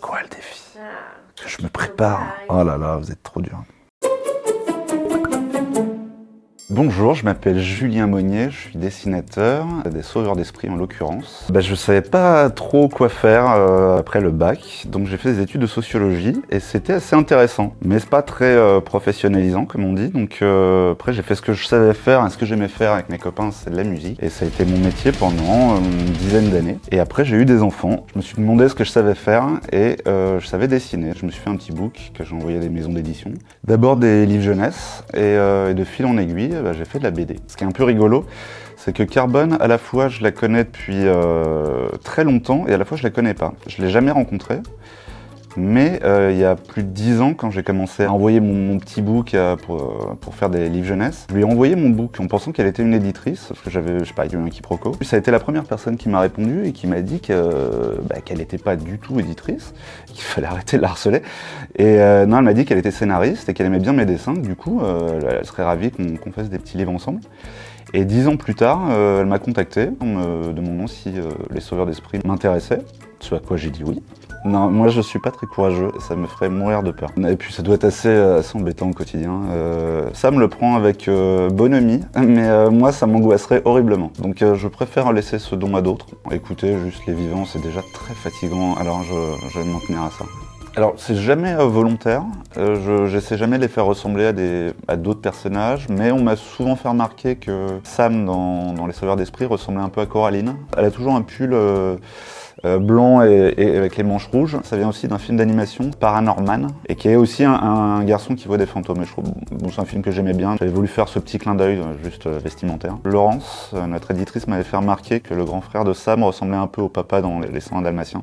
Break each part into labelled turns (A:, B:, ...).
A: C'est quoi le défi Que je me prépare. Oh là là, vous êtes trop dur. Bonjour, je m'appelle Julien Monnier, je suis dessinateur, des sauveurs d'esprit en l'occurrence. Bah, je savais pas trop quoi faire euh, après le bac, donc j'ai fait des études de sociologie et c'était assez intéressant, mais c'est pas très euh, professionnalisant comme on dit. Donc euh, après j'ai fait ce que je savais faire et ce que j'aimais faire avec mes copains, c'est de la musique et ça a été mon métier pendant une dizaine d'années. Et après j'ai eu des enfants, je me suis demandé ce que je savais faire et je savais dessiner. Je me suis fait un petit book que j'ai envoyé à des maisons d'édition. D'abord des livres jeunesse et, et de fil en aiguille bah, j'ai fait de la BD. Ce qui est un peu rigolo, c'est que Carbone, à la fois, je la connais depuis euh, très longtemps et à la fois, je la connais pas. Je l'ai jamais rencontrée. Mais euh, il y a plus de 10 ans, quand j'ai commencé à envoyer mon, petit book euh, pour, pour, faire des livres jeunesse, je lui ai envoyé mon book en pensant qu'elle était une éditrice, parce que j'avais, je sais pas, eu un quiproquo. Ça a été la première personne qui m'a répondu et qui m'a dit bah, qu'elle n'était pas du tout éditrice, qu'il fallait arrêter de la harceler. Et non, elle m'a dit qu'elle était scénariste et qu'elle aimait bien mes dessins, du coup, elle serait ravie qu'on fasse des petits livres ensemble. Et dix ans plus tard, elle m'a contacté en me demandant si les sauveurs d'esprit m'intéressaient, ce à quoi j'ai dit oui. Non, moi je suis pas très courageux et ça me ferait mourir de peur. Et puis ça doit être assez, euh, embêtant au quotidien. Euh, ça me le prend avec euh, bonhomie, mais moi ça m'angoisserait horriblement. Donc je préfère laisser ce don à d'autres. Écouter juste les vivants, c'est déjà très fatigant, alors je, vais m'en tenir à ça. Alors, c'est jamais volontaire, je j'essaie jamais de les faire ressembler à d'autres personnages, mais on m'a souvent fait remarquer que Sam, dans, Les Sauveurs d'Esprit, ressemblait un peu à Coraline. Elle a toujours un pull euh, blanc et, avec les manches rouges. Ça vient aussi d'un film d'animation, Paranorman, et qui est aussi un, garçon qui voit des fantômes. Et je trouve, bon, c'est un film que j'aimais bien. J'avais voulu faire ce petit clin d'œil, euh, juste euh, vestimentaire. Laurence, notre éditrice, m'avait fait remarquer que le grand frère de Sam ressemblait un peu au papa dans Les 101 Dalmatiens.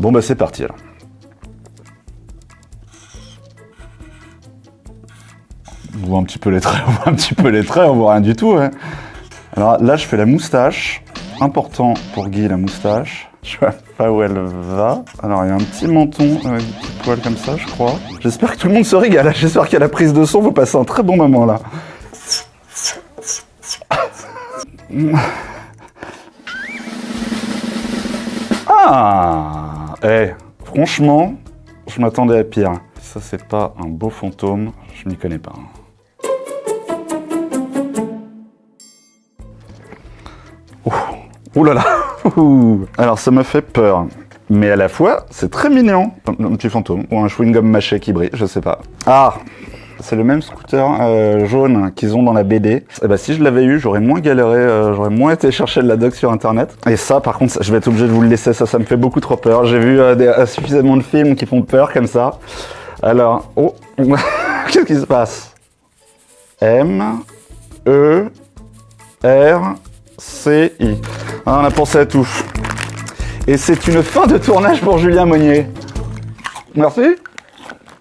A: Bon bah c'est parti alors. On voit un petit peu les traits, on voit un petit peu les traits, on voit rien du tout. Hein. Alors là, je fais la moustache. Important pour Guy, la moustache. Je vois pas où elle va. Alors, il y a un petit menton avec des petits poils comme ça, je crois. J'espère que tout le monde se régale. J'espère qu'à la prise de son, vous passez un très bon moment, là. Ah Eh, franchement, je m'attendais à pire. Ça, c'est pas un beau fantôme, je m'y connais pas. Ouh là Alors ça me fait peur. Mais à la fois, c'est très mignon. Un petit fantôme ou un chewing-gum mâché qui brille, je sais pas. Ah c'est le même scooter euh, jaune qu'ils ont dans la BD. Et eh bah, ben, si je l'avais eu, j'aurais moins galéré, euh, j'aurais moins été chercher de la doc sur internet. Et ça, par contre, je vais être obligé de vous le laisser, ça, ça me fait beaucoup trop peur. J'ai vu euh, suffisamment de films qui font peur comme ça. Alors, oh, qu'est-ce qui se passe? M, E, R, C, I. Ah, on a pensé à tout. Et c'est une fin de tournage pour Julien Monnier. Merci.